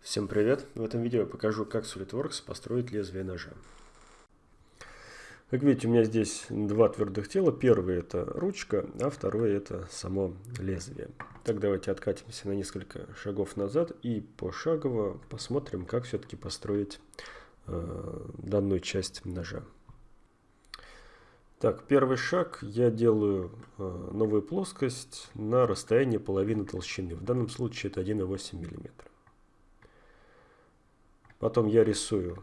Всем привет! В этом видео я покажу, как SolidWorks построить лезвие ножа. Как видите, у меня здесь два твердых тела. Первый это ручка, а второй это само лезвие. Так, давайте откатимся на несколько шагов назад и пошагово посмотрим, как все-таки построить э, данную часть ножа. Так, первый шаг. Я делаю э, новую плоскость на расстоянии половины толщины. В данном случае это 1,8 мм. Потом я рисую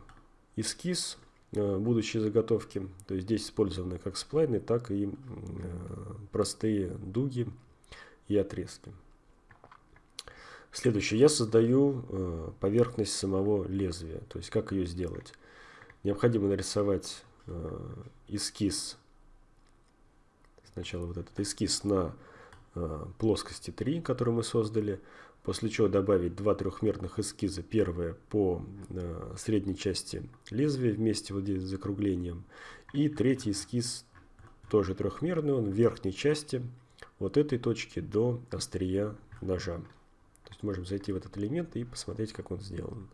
эскиз э, будущей заготовки. То есть здесь использованы как сплайны, так и э, простые дуги и отрезки. Следующее. Я создаю э, поверхность самого лезвия. То есть как ее сделать. Необходимо нарисовать эскиз. Сначала вот этот эскиз на плоскости 3, который мы создали. После чего добавить два трехмерных эскиза. Первое по э, средней части лезвия вместе вот здесь с закруглением. И третий эскиз тоже трехмерный, он в верхней части вот этой точки до острия ножа. То есть можем зайти в этот элемент и посмотреть, как он сделан.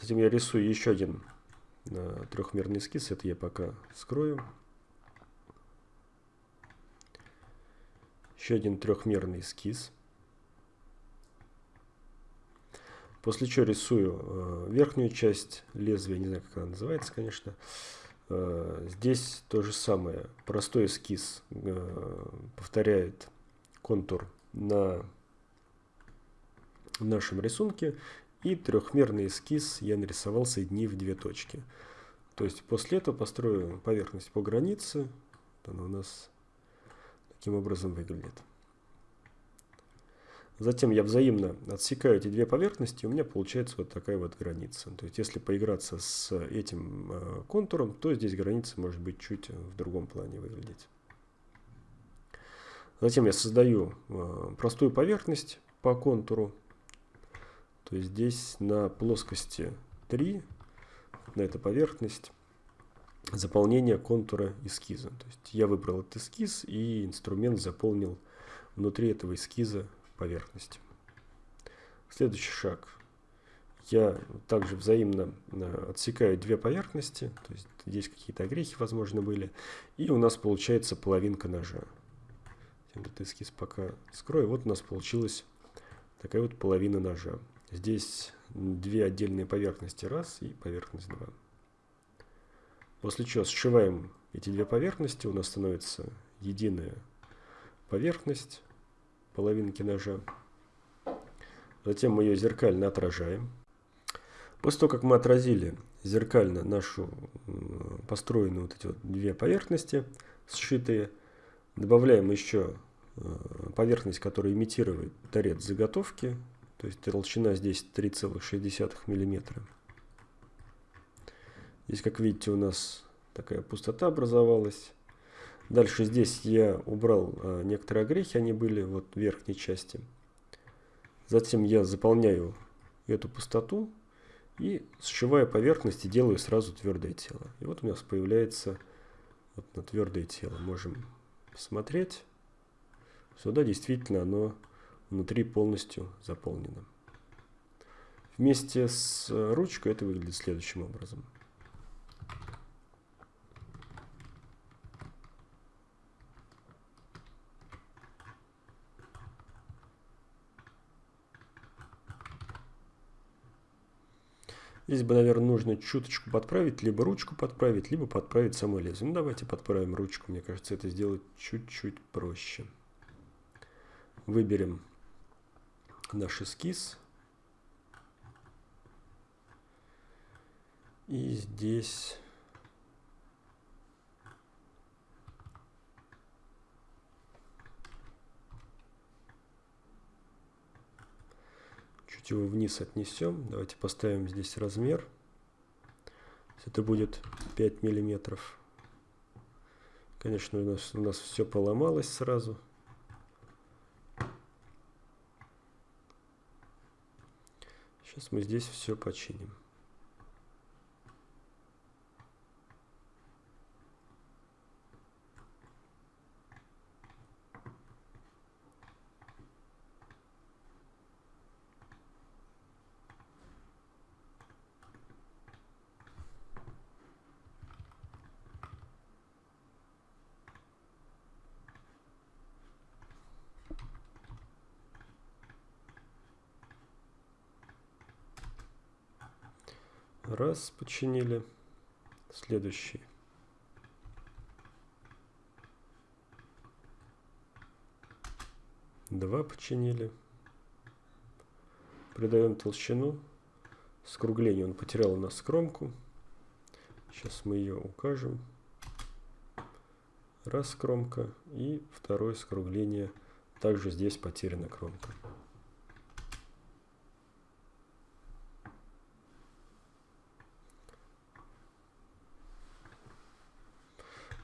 Затем я рисую еще один э, трехмерный эскиз. Это я пока скрою. еще один трехмерный эскиз. После чего рисую э, верхнюю часть лезвия, не знаю, как она называется, конечно. Э, здесь то же самое. Простой эскиз э, повторяет контур на нашем рисунке. И трехмерный эскиз я нарисовал, соединив две точки. То есть после этого построю поверхность по границе. Она у нас таким образом выглядит. Затем я взаимно отсекаю эти две поверхности, и у меня получается вот такая вот граница. То есть если поиграться с этим э, контуром, то здесь граница может быть чуть в другом плане выглядеть. Затем я создаю э, простую поверхность по контуру. То есть здесь на плоскости 3, на эта поверхность, заполнение контура эскиза. То есть я выбрал этот эскиз и инструмент заполнил внутри этого эскиза поверхность. Следующий шаг. Я также взаимно э, отсекаю две поверхности, то есть здесь какие-то огрехи, возможно, были, и у нас получается половинка ножа. Этот эскиз пока скрою. Вот у нас получилась такая вот половина ножа. Здесь две отдельные поверхности, раз, и поверхность два. После чего сшиваем эти две поверхности, у нас становится единая поверхность половинки ножа. Затем мы ее зеркально отражаем. После того, как мы отразили зеркально нашу построенную вот эти вот две поверхности сшитые, добавляем еще э, поверхность, которая имитирует торец заготовки. То есть толщина здесь 3,6 миллиметра. Здесь, как видите, у нас такая пустота образовалась. Дальше здесь я убрал а, некоторые огрехи, они были вот в верхней части. Затем я заполняю эту пустоту и сшивая поверхность и делаю сразу твердое тело. И вот у нас появляется вот на твердое тело. Можем посмотреть. Сюда действительно оно внутри полностью заполнено. Вместе с ручкой это выглядит следующим образом. Здесь бы, наверное, нужно чуточку подправить, либо ручку подправить, либо подправить само лезвие. Ну, давайте подправим ручку. Мне кажется, это сделать чуть-чуть проще. Выберем наш эскиз. И здесь чуть его вниз отнесем. Давайте поставим здесь размер. Это будет 5 миллиметров. Конечно, у нас, у нас все поломалось сразу. Сейчас мы здесь все починим. Раз, починили. Следующий. Два починили. Придаем толщину. Скругление он потерял у нас кромку. Сейчас мы ее укажем. Раз кромка и второе скругление. Также здесь потеряна кромка.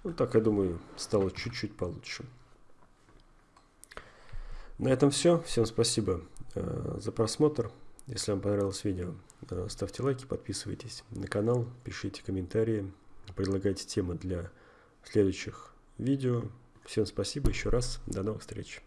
Ну так, я думаю, стало чуть-чуть получше. На этом все. Всем спасибо э, за просмотр. Если вам понравилось видео, э, ставьте лайки, подписывайтесь на канал, пишите комментарии, предлагайте темы для следующих видео. Всем спасибо еще раз. До новых встреч.